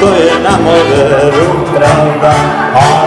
Tôi nam mô Bồ Tát Ra.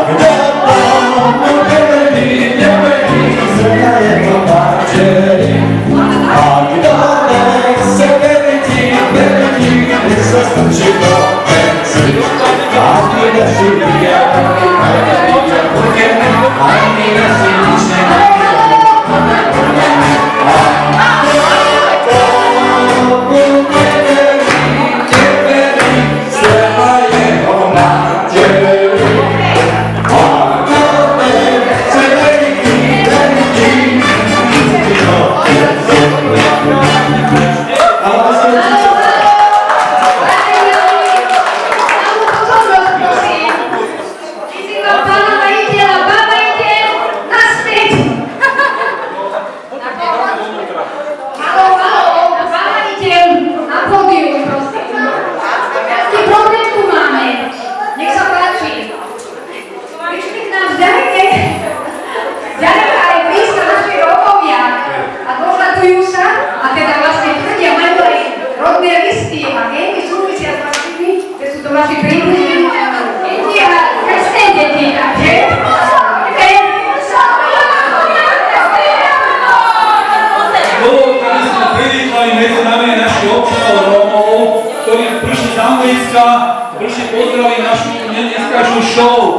Show.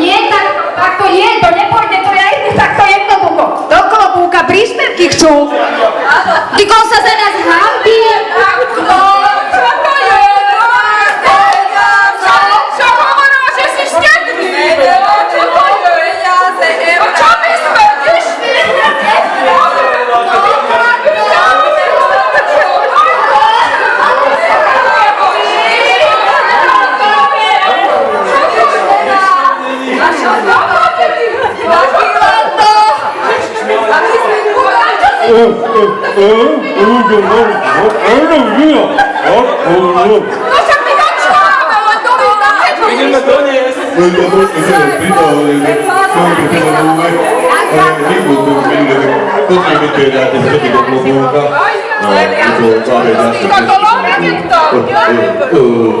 Nie, tak, tak to nie, to nepôjde, to je takto jednoducho. Do klobúka príspevky chcú. Io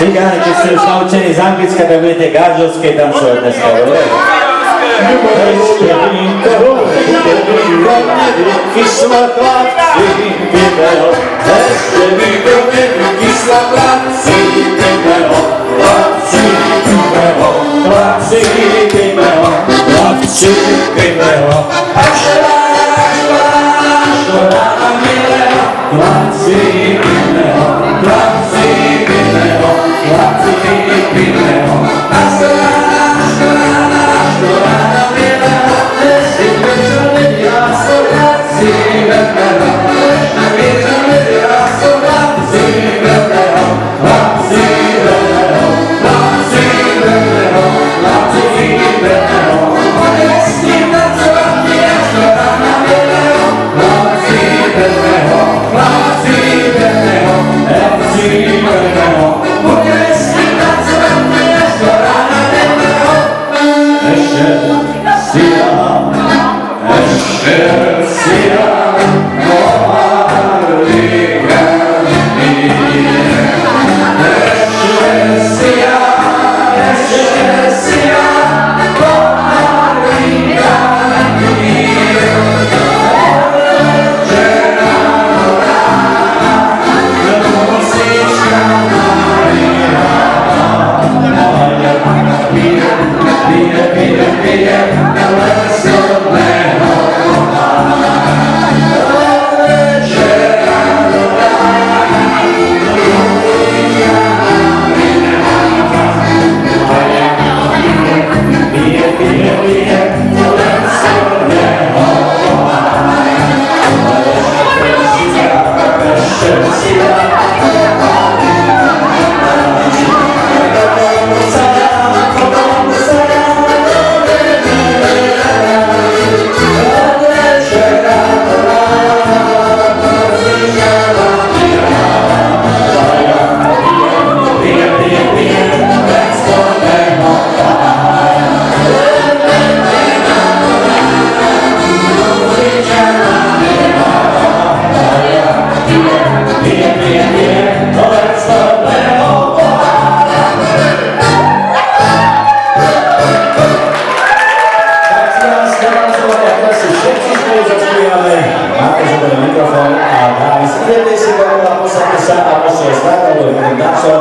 lár. Tancujte! Ste peniaze, tancujte! Tak, Cigáni, keď ste už naučení z Anglicka, tak budete gážovské tancovať dneska, dobre? Ešte víno, kyslá chlapci, vydel. Ešte víno, kyslá chlapci, vydel. Chlapci, vydel. Chlapci, vydel. Chlapci, vydel. Až ráš, ráš, rána milého. Chlapci, vydel. Máte za ten mikrofón a dáme si idete si dokola, posadte sa a musíte stať, alebo budem darcom.